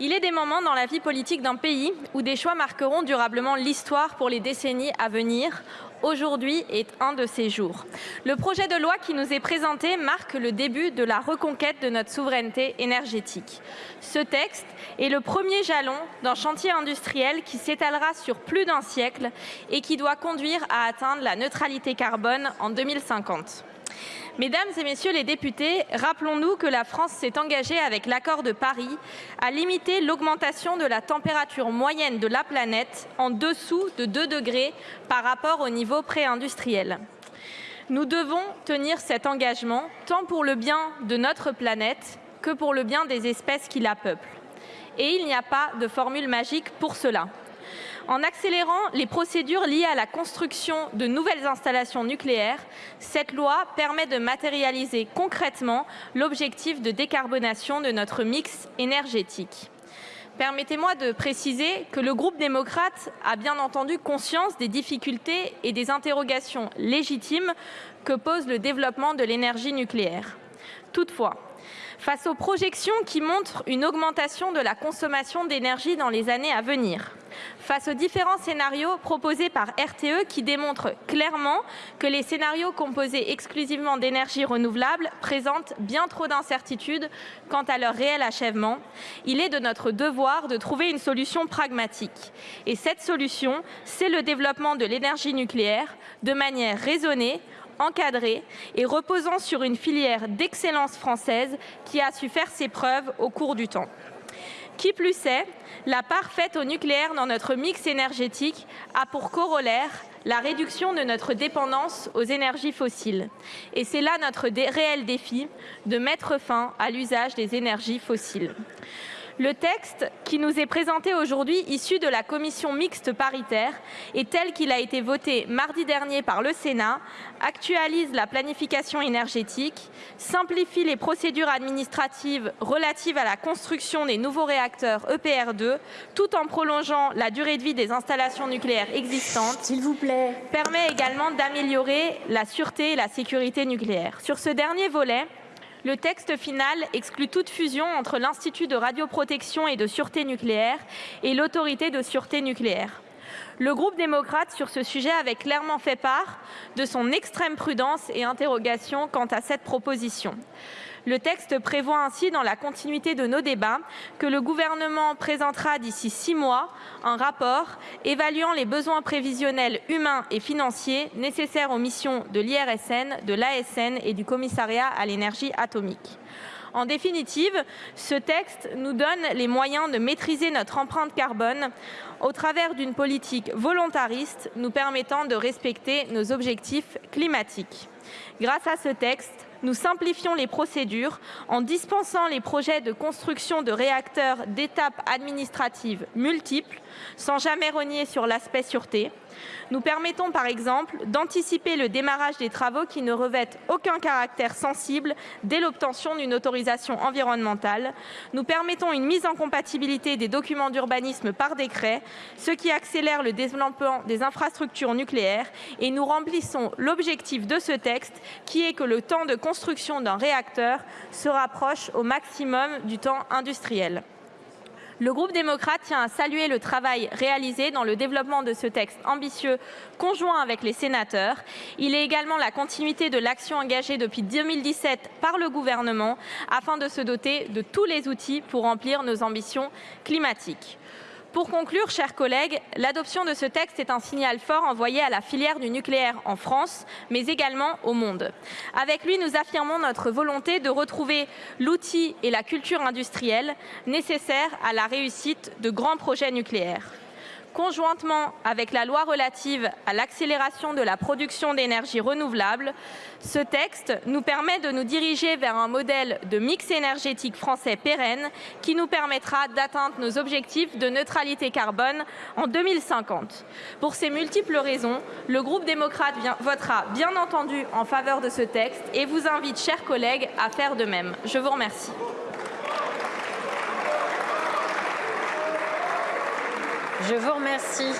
Il est des moments dans la vie politique d'un pays où des choix marqueront durablement l'histoire pour les décennies à venir. Aujourd'hui est un de ces jours. Le projet de loi qui nous est présenté marque le début de la reconquête de notre souveraineté énergétique. Ce texte est le premier jalon d'un chantier industriel qui s'étalera sur plus d'un siècle et qui doit conduire à atteindre la neutralité carbone en 2050. Mesdames et messieurs les députés, rappelons-nous que la France s'est engagée avec l'accord de Paris à limiter l'augmentation de la température moyenne de la planète en dessous de 2 degrés par rapport au niveau pré-industriel. Nous devons tenir cet engagement tant pour le bien de notre planète que pour le bien des espèces qui la peuplent. Et il n'y a pas de formule magique pour cela. En accélérant les procédures liées à la construction de nouvelles installations nucléaires, cette loi permet de matérialiser concrètement l'objectif de décarbonation de notre mix énergétique. Permettez-moi de préciser que le groupe démocrate a bien entendu conscience des difficultés et des interrogations légitimes que pose le développement de l'énergie nucléaire. Toutefois, face aux projections qui montrent une augmentation de la consommation d'énergie dans les années à venir, face aux différents scénarios proposés par RTE qui démontrent clairement que les scénarios composés exclusivement d'énergie renouvelable présentent bien trop d'incertitudes quant à leur réel achèvement, il est de notre devoir de trouver une solution pragmatique. Et cette solution, c'est le développement de l'énergie nucléaire de manière raisonnée, encadrée et reposant sur une filière d'excellence française qui a su faire ses preuves au cours du temps. Qui plus est, la part faite au nucléaire dans notre mix énergétique a pour corollaire la réduction de notre dépendance aux énergies fossiles. Et c'est là notre réel défi de mettre fin à l'usage des énergies fossiles. Le texte qui nous est présenté aujourd'hui, issu de la commission mixte paritaire, et tel qu'il a été voté mardi dernier par le Sénat, actualise la planification énergétique, simplifie les procédures administratives relatives à la construction des nouveaux réacteurs EPR2, tout en prolongeant la durée de vie des installations nucléaires existantes. S'il vous plaît. Permet également d'améliorer la sûreté et la sécurité nucléaire. Sur ce dernier volet, le texte final exclut toute fusion entre l'Institut de radioprotection et de sûreté nucléaire et l'Autorité de sûreté nucléaire. Le groupe démocrate sur ce sujet avait clairement fait part de son extrême prudence et interrogation quant à cette proposition. Le texte prévoit ainsi, dans la continuité de nos débats, que le gouvernement présentera d'ici six mois un rapport évaluant les besoins prévisionnels humains et financiers nécessaires aux missions de l'IRSN, de l'ASN et du commissariat à l'énergie atomique. En définitive, ce texte nous donne les moyens de maîtriser notre empreinte carbone au travers d'une politique volontariste nous permettant de respecter nos objectifs climatiques. Grâce à ce texte, nous simplifions les procédures en dispensant les projets de construction de réacteurs d'étapes administratives multiples sans jamais renier sur l'aspect sûreté. Nous permettons par exemple d'anticiper le démarrage des travaux qui ne revêtent aucun caractère sensible dès l'obtention d'une autorisation environnementale. Nous permettons une mise en compatibilité des documents d'urbanisme par décret, ce qui accélère le développement des infrastructures nucléaires et nous remplissons l'objectif de ce texte qui est que le temps de construction d'un réacteur se rapproche au maximum du temps industriel. Le groupe démocrate tient à saluer le travail réalisé dans le développement de ce texte ambitieux conjoint avec les sénateurs. Il est également la continuité de l'action engagée depuis 2017 par le gouvernement afin de se doter de tous les outils pour remplir nos ambitions climatiques. Pour conclure, chers collègues, l'adoption de ce texte est un signal fort envoyé à la filière du nucléaire en France, mais également au monde. Avec lui, nous affirmons notre volonté de retrouver l'outil et la culture industrielle nécessaires à la réussite de grands projets nucléaires conjointement avec la loi relative à l'accélération de la production d'énergie renouvelable, ce texte nous permet de nous diriger vers un modèle de mix énergétique français pérenne qui nous permettra d'atteindre nos objectifs de neutralité carbone en 2050. Pour ces multiples raisons, le groupe démocrate votera bien entendu en faveur de ce texte et vous invite, chers collègues, à faire de même. Je vous remercie. Je vous remercie.